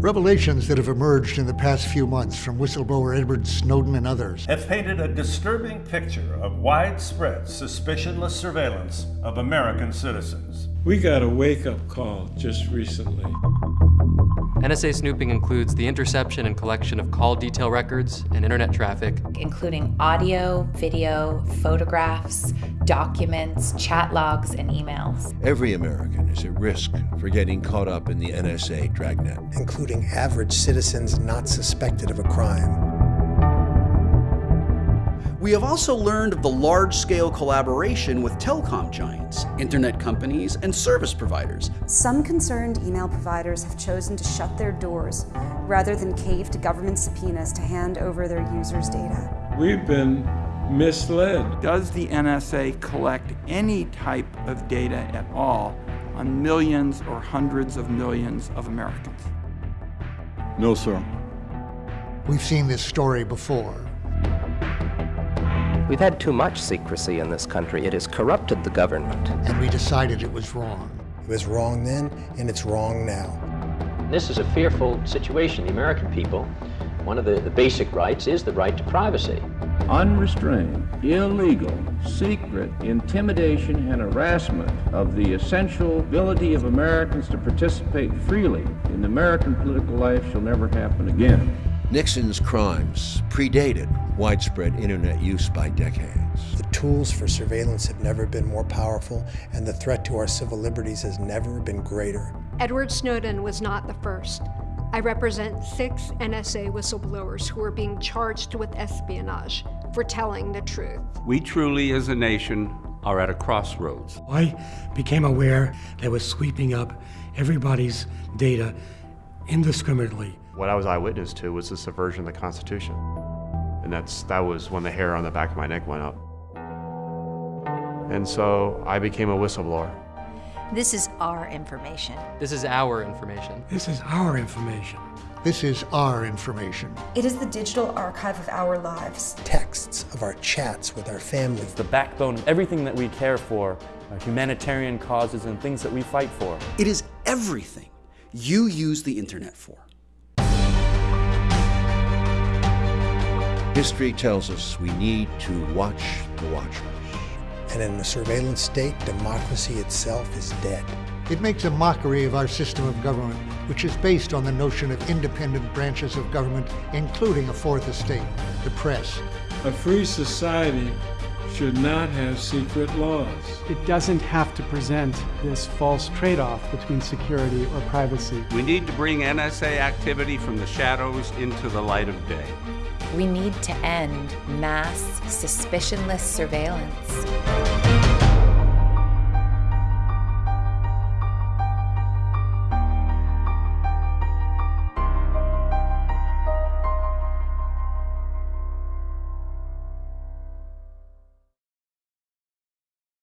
Revelations that have emerged in the past few months from whistleblower Edward Snowden and others have painted a disturbing picture of widespread, suspicionless surveillance of American citizens. We got a wake up call just recently. NSA snooping includes the interception and collection of call detail records and internet traffic, including audio, video, photographs, documents, chat logs, and emails. Every American is at risk for getting caught up in the NSA dragnet, including average citizens not suspected of a crime. We have also learned of the large-scale collaboration with telecom giants, internet companies, and service providers. Some concerned email providers have chosen to shut their doors rather than cave to government subpoenas to hand over their users' data. We've been misled. Does the NSA collect any type of data at all on millions or hundreds of millions of Americans? No, sir. We've seen this story before. We've had too much secrecy in this country. It has corrupted the government. And we decided it was wrong. It was wrong then, and it's wrong now. This is a fearful situation. The American people, one of the, the basic rights is the right to privacy. Unrestrained, illegal, secret intimidation and harassment of the essential ability of Americans to participate freely in American political life shall never happen again. Nixon's crimes predated widespread internet use by decades. The tools for surveillance have never been more powerful, and the threat to our civil liberties has never been greater. Edward Snowden was not the first. I represent six NSA whistleblowers who are being charged with espionage for telling the truth. We truly, as a nation, are at a crossroads. I became aware they were sweeping up everybody's data indiscriminately. What I was eyewitness to was the subversion of the Constitution. And that's, that was when the hair on the back of my neck went up. And so I became a whistleblower. This is our information. This is our information. This is our information. This is our information. It is the digital archive of our lives. Texts of our chats with our families. It's the backbone of everything that we care for, our humanitarian causes and things that we fight for. It is everything you use the internet for. History tells us we need to watch the watchers. And in a surveillance state, democracy itself is dead. It makes a mockery of our system of government, which is based on the notion of independent branches of government, including a fourth estate, the press. A free society should not have secret laws. It doesn't have to present this false trade-off between security or privacy. We need to bring NSA activity from the shadows into the light of day. We need to end mass, suspicionless surveillance.